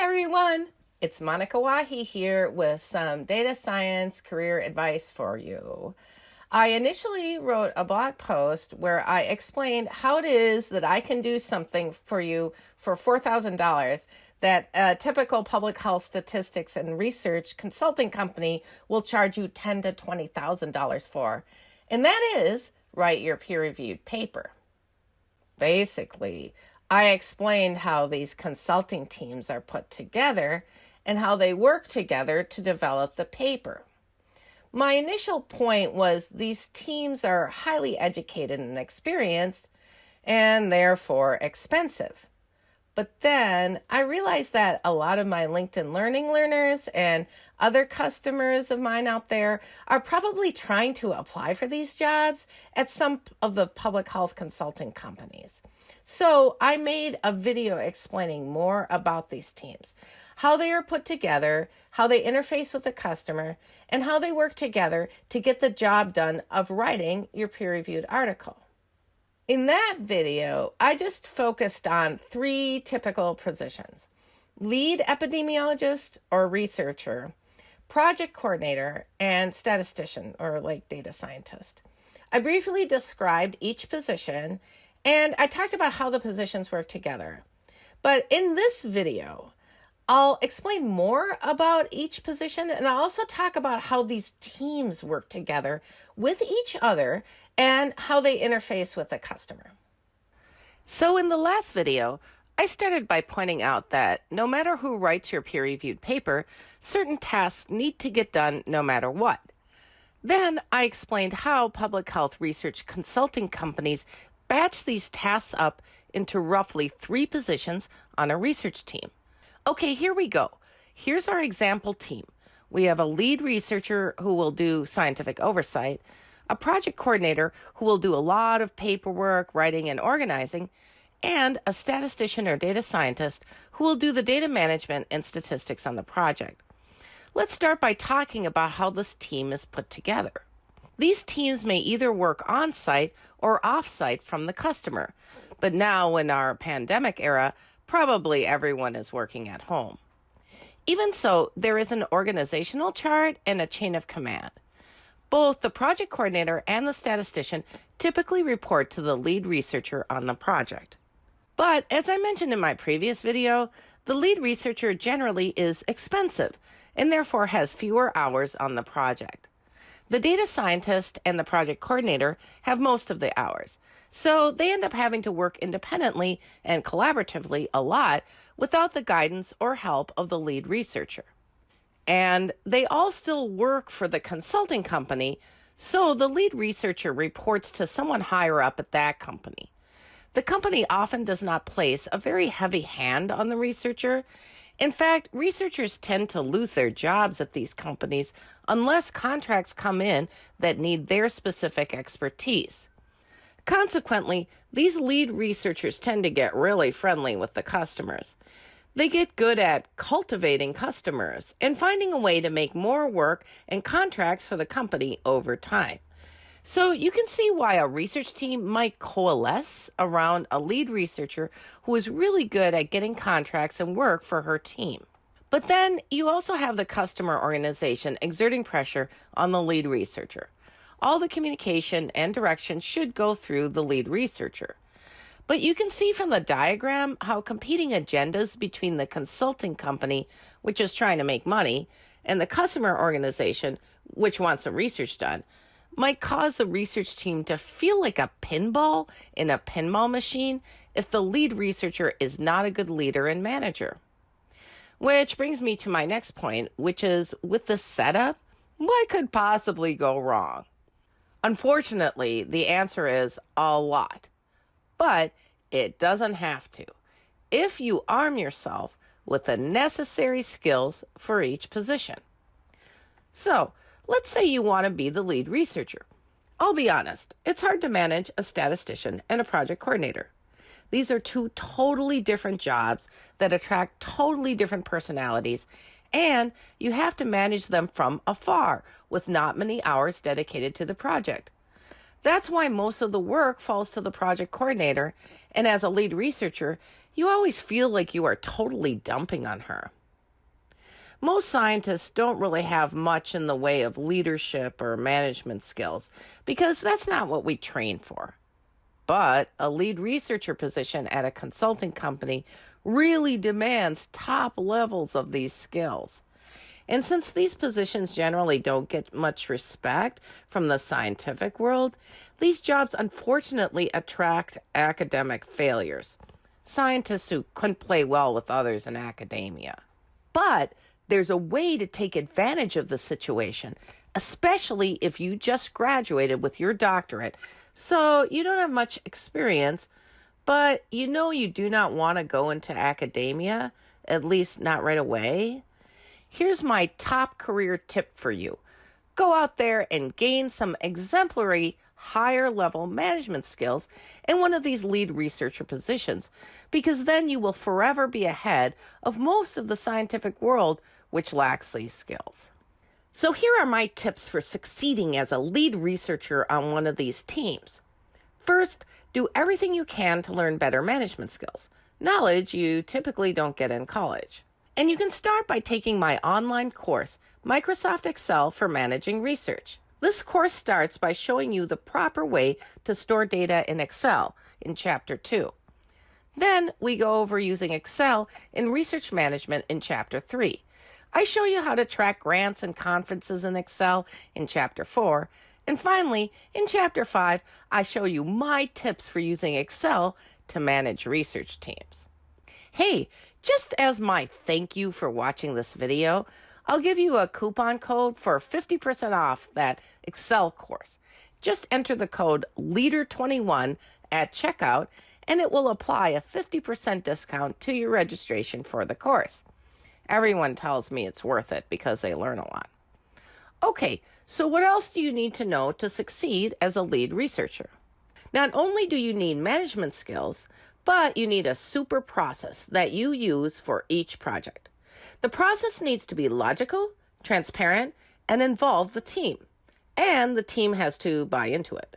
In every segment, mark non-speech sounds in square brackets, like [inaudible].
Everyone. It's Monika Wahi here with some data science career advice for you. I initially wrote a blog post where I explained how it is that I can do something for you for $4,000 that a typical public health statistics and research consulting company will charge you ten to $20,000 for. And that is write your peer reviewed paper. Basically, I explained how these consulting teams are put together and how they work together to develop the paper. My initial point was these teams are highly educated and experienced and therefore expensive. But then I realized that a lot of my LinkedIn Learning learners and other customers of mine out there are probably trying to apply for these jobs at some of the public health consulting companies. So I made a video explaining more about these teams, how they are put together, how they interface with the customer, and how they work together to get the job done of writing your peer reviewed article. In that video, I just focused on three typical positions lead epidemiologist or researcher, project coordinator, and statistician or like data scientist. I briefly described each position and I talked about how the positions work together. But in this video, I'll explain more about each position and I'll also talk about how these teams work together with each other and how they interface with the customer. So in the last video, I started by pointing out that no matter who writes your peer reviewed paper, certain tasks need to get done no matter what. Then I explained how public health research consulting companies batch these tasks up into roughly three positions on a research team. Okay, here we go. Here's our example team. We have a lead researcher who will do scientific oversight, a project coordinator who will do a lot of paperwork, writing, and organizing, and a statistician or data scientist who will do the data management and statistics on the project. Let's start by talking about how this team is put together. These teams may either work on site or off site from the customer, but now in our pandemic era, probably everyone is working at home. Even so, there is an organizational chart and a chain of command. Both the project coordinator and the statistician typically report to the lead researcher on the project. But as I mentioned in my previous video, the lead researcher generally is expensive and therefore has fewer hours on the project. The data scientist and the project coordinator have most of the hours, so they end up having to work independently and collaboratively a lot without the guidance or help of the lead researcher and they all still work for the consulting company. So the lead researcher reports to someone higher up at that company. The company often does not place a very heavy hand on the researcher. In fact, researchers tend to lose their jobs at these companies unless contracts come in that need their specific expertise. Consequently, these lead researchers tend to get really friendly with the customers. They get good at cultivating customers and finding a way to make more work and contracts for the company over time. So you can see why a research team might coalesce around a lead researcher who is really good at getting contracts and work for her team. But then you also have the customer organization exerting pressure on the lead researcher. All the communication and direction should go through the lead researcher. But you can see from the diagram how competing agendas between the consulting company, which is trying to make money, and the customer organization, which wants the research done, might cause the research team to feel like a pinball in a pinball machine if the lead researcher is not a good leader and manager. Which brings me to my next point, which is with the setup, what could possibly go wrong? Unfortunately, the answer is a lot. But it doesn't have to if you arm yourself with the necessary skills for each position. So, let's say you want to be the lead researcher. I'll be honest, it's hard to manage a statistician and a project coordinator. These are two totally different jobs that attract totally different personalities, and you have to manage them from afar with not many hours dedicated to the project. That's why most of the work falls to the project coordinator, and as a lead researcher, you always feel like you are totally dumping on her. Most scientists don't really have much in the way of leadership or management skills because that's not what we train for. But a lead researcher position at a consulting company really demands top levels of these skills. And since these positions generally don't get much respect from the scientific world, these jobs unfortunately attract academic failures, scientists who couldn't play well with others in academia. But there's a way to take advantage of the situation, especially if you just graduated with your doctorate. So you don't have much experience, but you know you do not want to go into academia, at least not right away. Here's my top career tip for you go out there and gain some exemplary higher level management skills in one of these lead researcher positions, because then you will forever be ahead of most of the scientific world which lacks these skills. So, here are my tips for succeeding as a lead researcher on one of these teams. First, do everything you can to learn better management skills, knowledge you typically don't get in college. And you can start by taking my online course, Microsoft Excel for Managing Research. This course starts by showing you the proper way to store data in Excel in Chapter 2. Then we go over using Excel in research management in Chapter 3. I show you how to track grants and conferences in Excel in Chapter 4. And finally, in Chapter 5, I show you my tips for using Excel to manage research teams. Hey, just as my thank you for watching this video, I'll give you a coupon code for 50% off that Excel course. Just enter the code LEADER21 at checkout and it will apply a 50% discount to your registration for the course. Everyone tells me it's worth it because they learn a lot. Okay, so what else do you need to know to succeed as a lead researcher? Not only do you need management skills, but you need a super process that you use for each project. The process needs to be logical, transparent, and involve the team. And the team has to buy into it.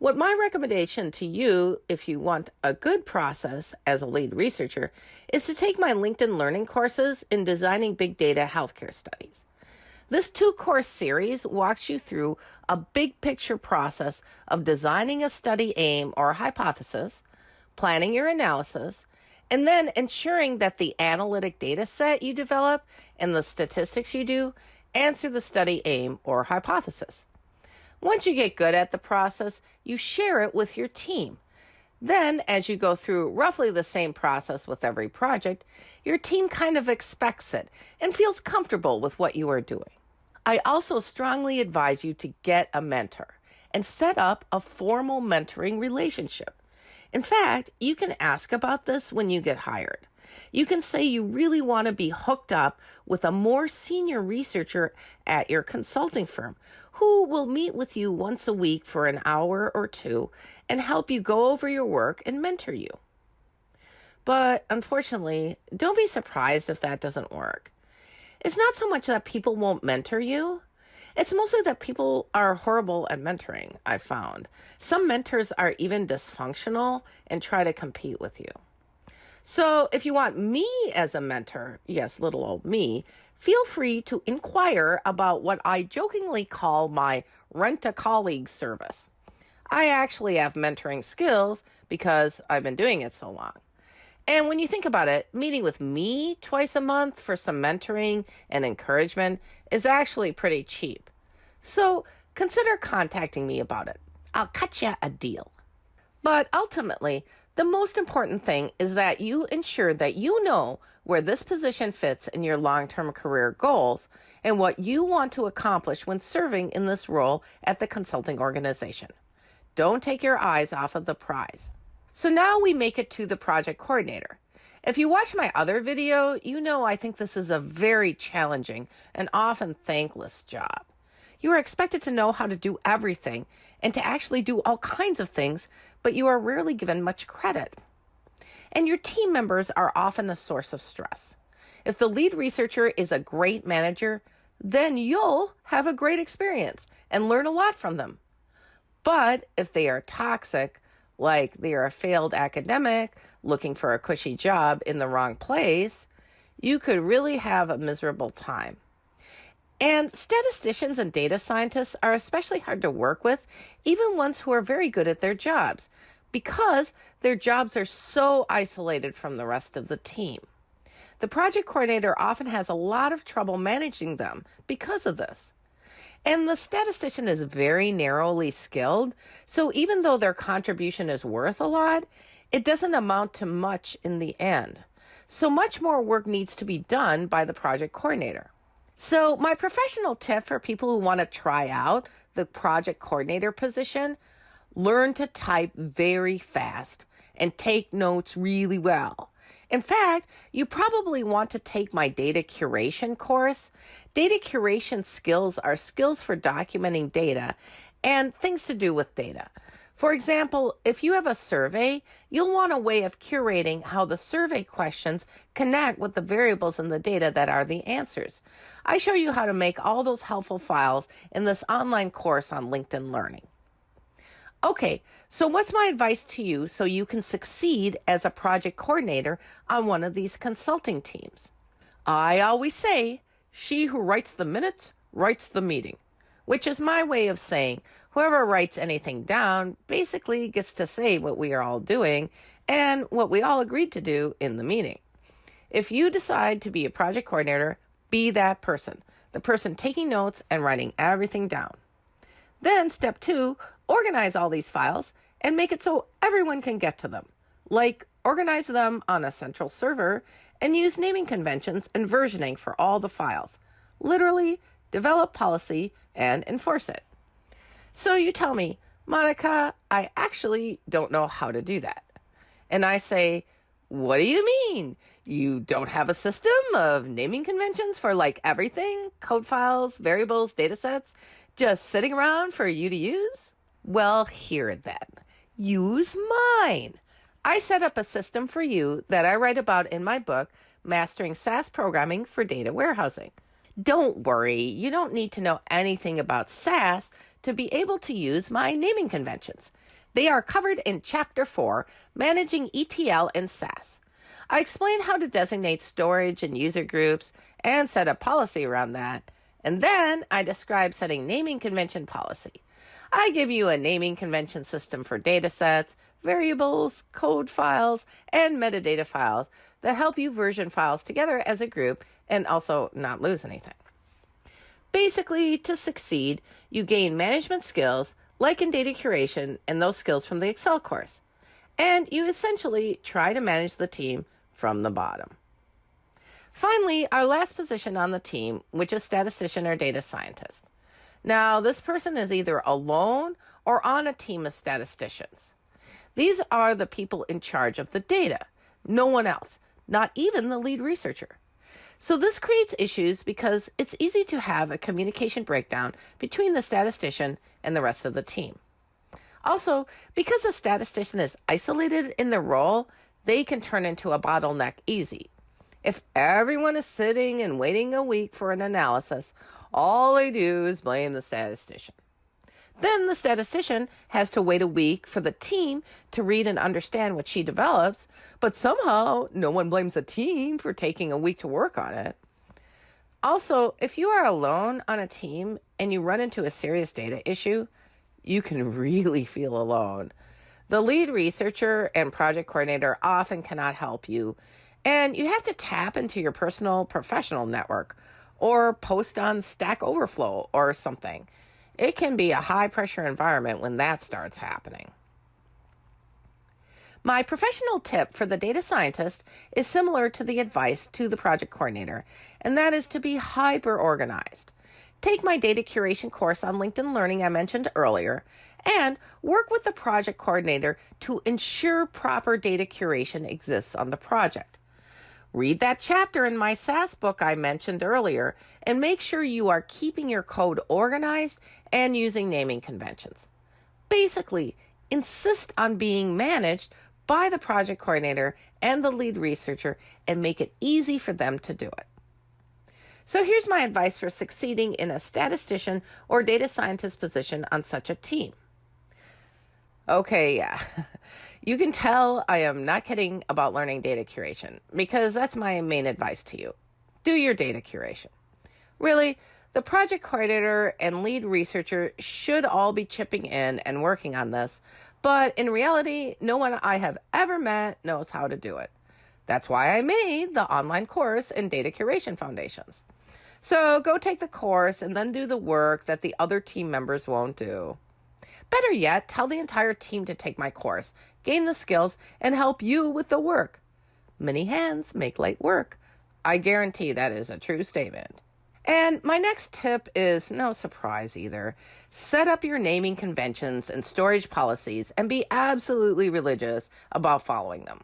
What my recommendation to you, if you want a good process as a lead researcher, is to take my LinkedIn Learning courses in designing big data healthcare studies. This two course series walks you through a big picture process of designing a study aim or hypothesis, planning your analysis, and then ensuring that the analytic data set you develop and the statistics you do answer the study aim or hypothesis. Once you get good at the process, you share it with your team. Then, as you go through roughly the same process with every project, your team kind of expects it and feels comfortable with what you are doing. I also strongly advise you to get a mentor and set up a formal mentoring relationship. In fact, you can ask about this when you get hired. You can say you really want to be hooked up with a more senior researcher at your consulting firm who will meet with you once a week for an hour or two and help you go over your work and mentor you. But unfortunately, don't be surprised if that doesn't work. It's not so much that people won't mentor you, it's mostly that people are horrible at mentoring, I've found. Some mentors are even dysfunctional and try to compete with you. So if you want me as a mentor, yes, little old me, feel free to inquire about what I jokingly call my rent a colleague service. I actually have mentoring skills because I've been doing it so long. And when you think about it, meeting with me twice a month for some mentoring and encouragement is actually pretty cheap. So consider contacting me about it. I'll cut you a deal. But ultimately, the most important thing is that you ensure that you know where this position fits in your long term career goals and what you want to accomplish when serving in this role at the consulting organization. Don't take your eyes off of the prize. So now we make it to the project coordinator. If you watch my other video, you know I think this is a very challenging and often thankless job. You are expected to know how to do everything and to actually do all kinds of things, but you are rarely given much credit. And your team members are often a source of stress. If the lead researcher is a great manager, then you'll have a great experience and learn a lot from them. But if they are toxic, like they are a failed academic looking for a cushy job in the wrong place, you could really have a miserable time. And statisticians and data scientists are especially hard to work with, even ones who are very good at their jobs, because their jobs are so isolated from the rest of the team. The project coordinator often has a lot of trouble managing them because of this. And the statistician is very narrowly skilled, so even though their contribution is worth a lot, it doesn't amount to much in the end. So much more work needs to be done by the project coordinator. So, my professional tip for people who want to try out the project coordinator position learn to type very fast and take notes really well. In fact, you probably want to take my data curation course. Data curation skills are skills for documenting data and things to do with data. For example, if you have a survey, you'll want a way of curating how the survey questions connect with the variables in the data that are the answers. I show you how to make all those helpful files in this online course on LinkedIn Learning. Okay, so what's my advice to you so you can succeed as a project coordinator on one of these consulting teams? I always say, she who writes the minutes writes the meeting, which is my way of saying whoever writes anything down basically gets to say what we are all doing and what we all agreed to do in the meeting. If you decide to be a project coordinator, be that person, the person taking notes and writing everything down. Then, step two, organize all these files and make it so everyone can get to them. Like, organize them on a central server and use naming conventions and versioning for all the files. Literally, develop policy and enforce it. So you tell me, Monika, I actually don't know how to do that. And I say, What do you mean? You don't have a system of naming conventions for like everything code files, variables, data sets just sitting around for you to use? Well, here then. Use mine. I set up a system for you that I write about in my book, Mastering SAS Programming for Data Warehousing. Don't worry, you don't need to know anything about SAS to be able to use my naming conventions. They are covered in Chapter 4, Managing ETL in SAS. I explain how to designate storage and user groups and set a policy around that. And then I describe setting naming convention policy. I give you a naming convention system for datasets, variables, code files, and metadata files that help you version files together as a group and also not lose anything. Basically, to succeed, you gain management skills like in data curation and those skills from the Excel course. And you essentially try to manage the team from the bottom. Finally, our last position on the team, which is statistician or data scientist. Now, this person is either alone or on a team of statisticians. These are the people in charge of the data, no one else, not even the lead researcher. So this creates issues because it's easy to have a communication breakdown between the statistician and the rest of the team. Also, because a statistician is isolated in their role, they can turn into a bottleneck easy. If everyone is sitting and waiting a week for an analysis, all they do is blame the statistician. Then the statistician has to wait a week for the team to read and understand what she develops, but somehow no one blames the team for taking a week to work on it. Also, if you are alone on a team and you run into a serious data issue, you can really feel alone. The lead researcher and project coordinator often cannot help you, and you have to tap into your personal professional network or post on Stack Overflow or something. It can be a high pressure environment when that starts happening. My professional tip for the data scientist is similar to the advice to the project coordinator, and that is to be hyper organized. Take my data curation course on LinkedIn Learning I mentioned earlier, and work with the project coordinator to ensure proper data curation exists on the project. Read that chapter in my SAS book I mentioned earlier and make sure you are keeping your code organized and using naming conventions. Basically, insist on being managed by the project coordinator and the lead researcher and make it easy for them to do it. So here's my advice for succeeding in a statistician or data scientist position on such a team. Okay, yeah. [laughs] You can tell I am not kidding about learning data curation because that's my main advice to you. Do your data curation. Really, the project coordinator and lead researcher should all be chipping in and working on this, but in reality, no one I have ever met knows how to do it. That's why I made the online course in Data Curation Foundations. So go take the course and then do the work that the other team members won't do. Better yet, tell the entire team to take my course, gain the skills, and help you with the work. Many hands make light work. I guarantee that is a true statement. And my next tip is no surprise either. Set up your naming conventions and storage policies and be absolutely religious about following them.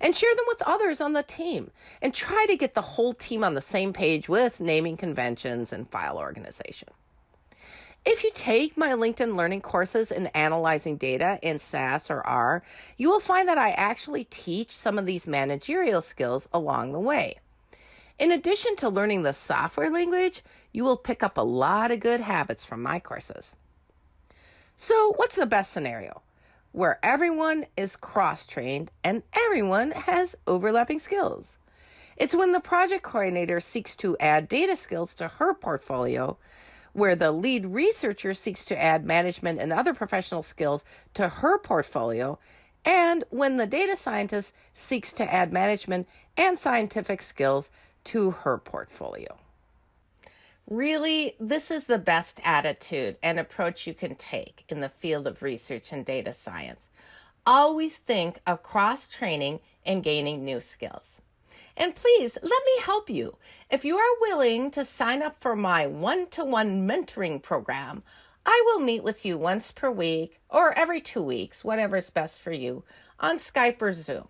And share them with others on the team. And try to get the whole team on the same page with naming conventions and file organization. If you take my LinkedIn Learning courses in analyzing data in SAS or R, you will find that I actually teach some of these managerial skills along the way. In addition to learning the software language, you will pick up a lot of good habits from my courses. So, what's the best scenario? Where everyone is cross trained and everyone has overlapping skills. It's when the project coordinator seeks to add data skills to her portfolio where the lead researcher seeks to add management and other professional skills to her portfolio, and when the data scientist seeks to add management and scientific skills to her portfolio. Really, this is the best attitude and approach you can take in the field of research and data science. Always think of cross training and gaining new skills. And please let me help you. If you are willing to sign up for my one to one mentoring program, I will meet with you once per week or every two weeks, whatever is best for you, on Skype or Zoom.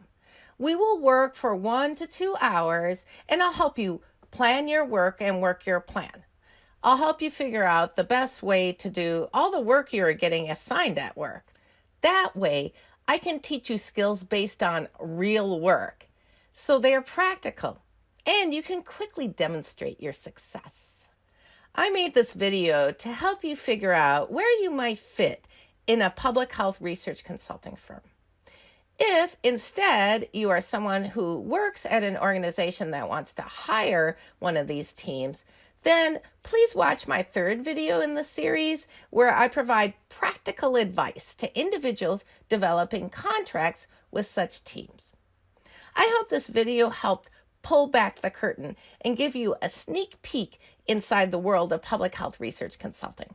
We will work for one to two hours and I'll help you plan your work and work your plan. I'll help you figure out the best way to do all the work you are getting assigned at work. That way, I can teach you skills based on real work so they are practical and you can quickly demonstrate your success. I made this video to help you figure out where you might fit in a public health research consulting firm. If instead you are someone who works at an organization that wants to hire one of these teams, then please watch my third video in the series where I provide practical advice to individuals developing contracts with such teams. I hope this video helped pull back the curtain and give you a sneak peek inside the world of public health research consulting.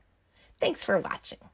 Thanks for watching.